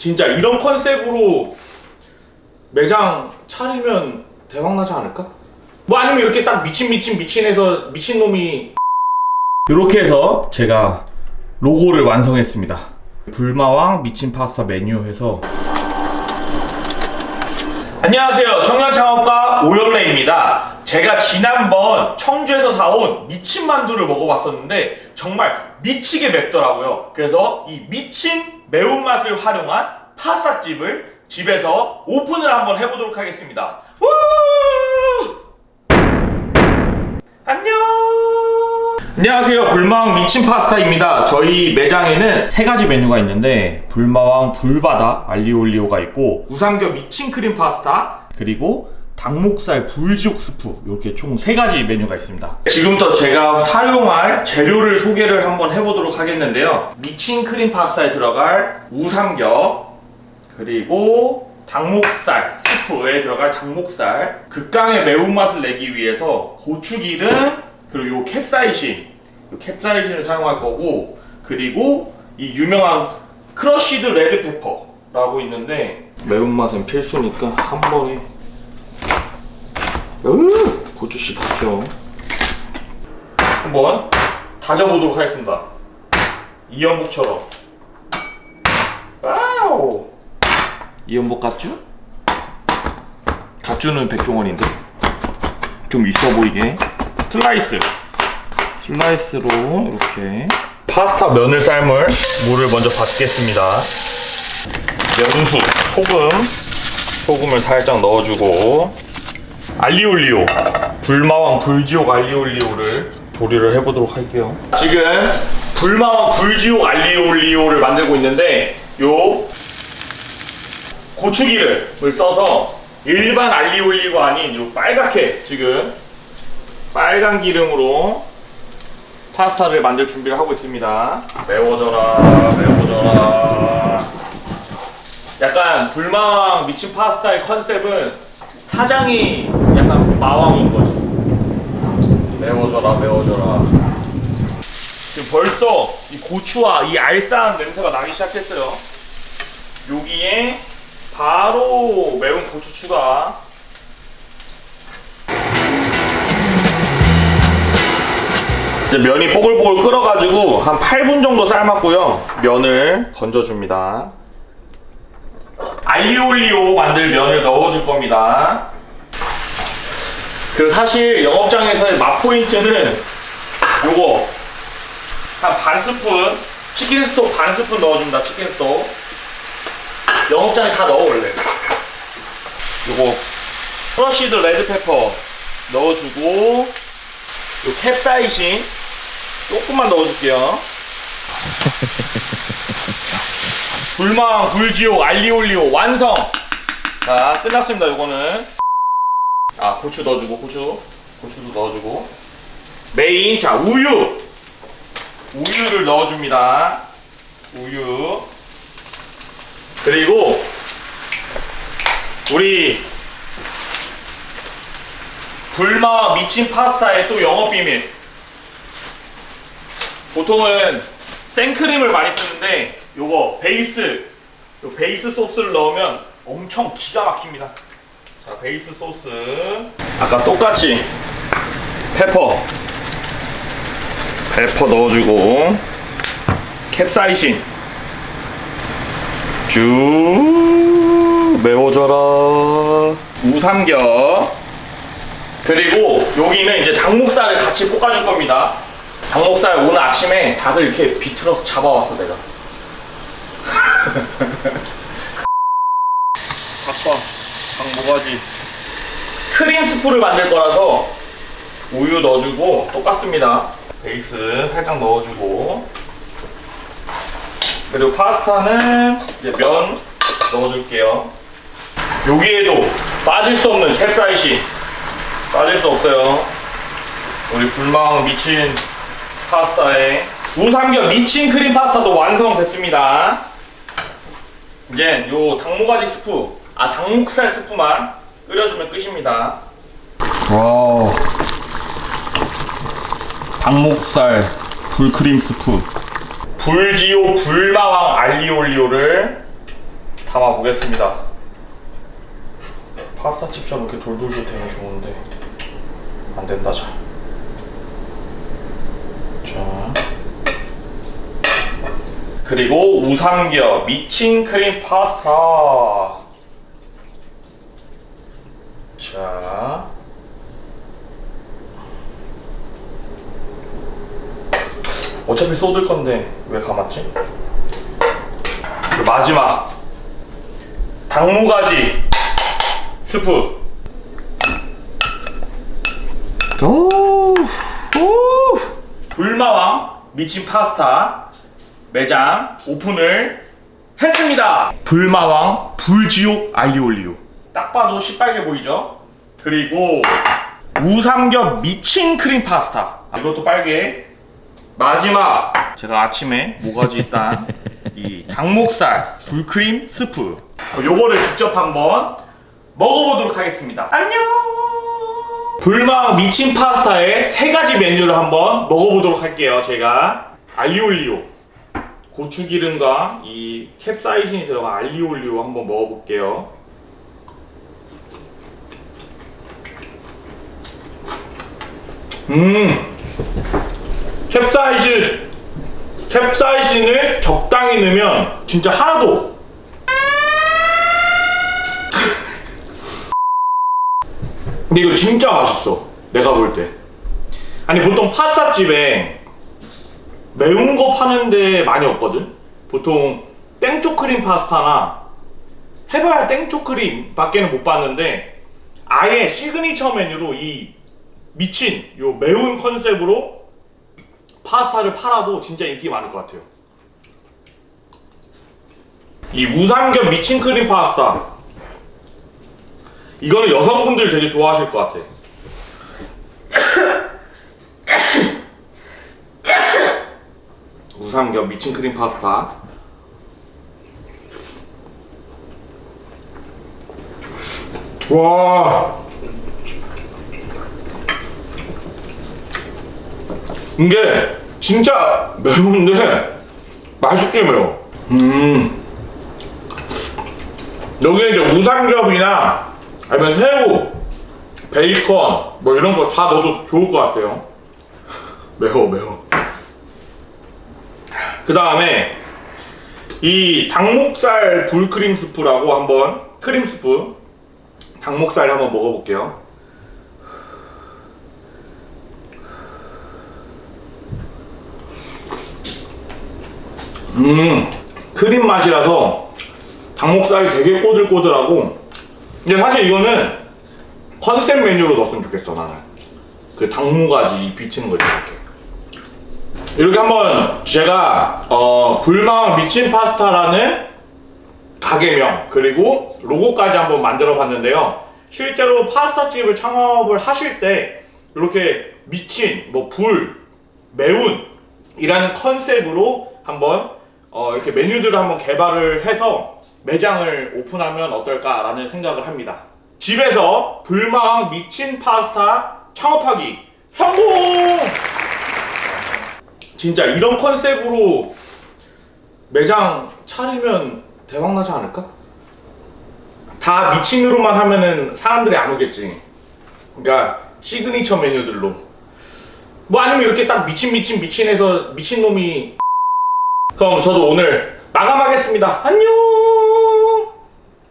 진짜 이런 컨셉으로 매장 차리면 대박 나지 않을까? 뭐 아니면 이렇게 딱 미친 미친 미친 해서 미친 놈이 이렇게 해서 제가 로고를 완성했습니다. 불마왕 미친 파스타 메뉴 해서 안녕하세요. 청년창업가 오연래입니다. 제가 지난번 청주에서 사온 미친 만두를 먹어봤었는데 정말 미치게 맵더라고요. 그래서 이 미친 매운맛을 활용한 파스타집을 집에서 오픈을 한번 해보도록 하겠습니다. 우! 안녕! 안녕하세요. 불마왕 미친 파스타입니다. 저희 매장에는 세 가지 메뉴가 있는데 불마왕 불바다 알리올리오가 있고 우삼겹 미친 크림 파스타 그리고 닭목살 불지옥 스프 이렇게 총 세 가지 메뉴가 있습니다. 지금부터 제가 사용할 재료를 소개를 한번 해보도록 하겠는데요. 미친 크림 파스타에 들어갈 우삼겹 그리고 닭목살 스프에 들어갈 닭목살 극강의 매운맛을 내기 위해서 고추기름 그리고 요 캡사이신 요 캡사이신을 사용할 거고 그리고 이 유명한 crushed red pepper라고 있는데 매운맛은 필수니까 한 번에 으 고추씨 다져 한번 다져보도록 하겠습니다. 이연복처럼. 와우! 이연복 갓주? 갓주는 백종원인데? 좀 있어 보이게. 슬라이스. 슬라이스로 이렇게. 파스타 면을 삶을 물을 먼저 받겠습니다. 면수 소금. 소금을 살짝 넣어주고 알리올리오 불마왕 불지옥 알리올리오를 조리를 해보도록 할게요 지금 불마왕 불지옥 알리올리오를 만들고 있는데 요 고추기름을 써서 일반 알리올리오가 아닌 요 빨갛게 지금 빨간 기름으로 파스타를 만들 준비를 하고 있습니다. 매워져라, 매워져라. 약간 불마왕 미친 파스타의 컨셉은 사장이 약간 마왕인 거지. 매워져라, 매워져라. 지금 벌써 이 고추와 이 알싸한 냄새가 나기 시작했어요. 여기에 바로 매운 고추 추가. 이제 면이 뽀글뽀글 끓어가지고 한 8분 정도 삶았고요. 면을 건져줍니다. 알리올리오 만들 면을 넣어줄 겁니다. 그 사실 영업장에서의 맛 포인트는 요거 한 반 스푼 치킨 스톡 반 스푼 넣어줍니다. 치킨 스톡. 영업장에 다 넣어 원래. 요거 crushed red pepper 넣어주고 요 캡사이신 조금만 넣어줄게요. 불망, 불지옥, 알리올리오 완성! 자, 끝났습니다, 요거는. 아, 고추 넣어주고, 고추. 고추도 넣어주고. 메인, 자, 우유! 우유를 넣어줍니다. 우유. 그리고, 우리, 불마와 미친 파스타의 또 영업 비밀. 보통은 생크림을 많이 쓰는데 요거 베이스 요 베이스 소스를 넣으면 엄청 기가 막힙니다. 자 베이스 소스. 아까 똑같이 페퍼. 페퍼 넣어주고 캡사이신. 쭉 매워져라. 우삼겹. 그리고 여기는 이제 닭목살을 같이 볶아줄 겁니다 닭목살 오늘 아침에 닭을 이렇게 비틀어서 잡아왔어 내가. 닭과 닭 모가지? 크림 스프를 만들 거라서 우유 넣어주고 똑같습니다. 베이스 살짝 넣어주고. 그리고 파스타는 이제 면 넣어줄게요. 여기에도 빠질 수 없는 캡사이신. 빠질 수 없어요. 우리 불마왕 미친 파스타에 우삼겹 미친 크림 파스타도 완성됐습니다. 이제 요 닭모가지 스프, 아 닭목살 스프만 끓여주면 끝입니다. 와, 닭목살 불크림 스프, 불지오 불마왕 알리올리오를 담아 보겠습니다. 파스타 칩처럼 이렇게 돌돌돌 되면 좋은데 안 된다 자. 자. 그리고 우삼겹 미친 크림 파스타. 자. 어차피 쏟을 건데 왜 감았지? 그 마지막 당무가지 스프. 오, 오. 불마왕 미친 파스타 매장 오픈을 했습니다. 불마왕 불지옥 알리올리오. 딱 봐도 시뻘게 보이죠? 그리고 우삼겹 미친 크림 파스타. 이것도 빨개. 마지막 제가 아침에 모가지 딴 이 닭목살 불크림 스프. 요거를 직접 한번 먹어보도록 하겠습니다. 안녕. 불망 미친 파스타의 세 가지 메뉴를 한번 먹어보도록 할게요. 제가 알리올리오 고추기름과 이 캡사이신이 들어간 알리올리오 한번 먹어볼게요. 음, 캡사이신 캡사이신을 적당히 넣으면 진짜 하나도 근데 이거 진짜 맛있어. 내가 볼 때. 아니 보통 파스타집에 매운 거 파는 데 많이 없거든. 보통 땡초크림 파스타나 해봐야 땡초크림 밖에는 못 봤는데 아예 시그니처 메뉴로 이 미친 요 매운 컨셉으로 파스타를 팔아도 진짜 인기 많을 것 같아요. 이 우삼겹 미친 크림 파스타 이거는 여성분들 되게 좋아하실 것 같아. 우삼겹 미친 크림 파스타. 와. 이게 진짜 매운데 맛있게 매워. 음. 여기에 이제 우삼겹이나 아니면 새우, 베이컨 뭐 이런 거 다 넣어도 좋을 것 같아요. 매워 매워. 그 다음에 이 닭목살 불크림 스프라고 한번 크림 스프 닭목살 한번 먹어볼게요. 음 크림 맛이라서 닭목살이 되게 꼬들꼬들하고 근데 사실 이거는 컨셉 메뉴로 넣었으면 좋겠어 나는 그 닭모가지 비치는 거지 이렇게 이렇게 한번 제가 어, 불망 미친 파스타라는 가게명 그리고 로고까지 한번 만들어 봤는데요 실제로 파스타집을 창업을 하실 때 이렇게 미친 뭐 불 매운 이라는 컨셉으로 한번 어, 이렇게 메뉴들을 한번 개발을 해서 매장을 오픈하면 어떨까 라는 생각을 합니다. 집에서 불망 미친 파스타 창업하기 성공! 진짜 이런 컨셉으로 매장 차리면 대박 나지 않을까? 다 미친으로만 하면은 사람들이 안 오겠지. 그러니까 시그니처 메뉴들로. 뭐 아니면 이렇게 딱 미친 미친 미친해서 미친 놈이 그럼 저도 오늘 마감하겠습니다. 안녕.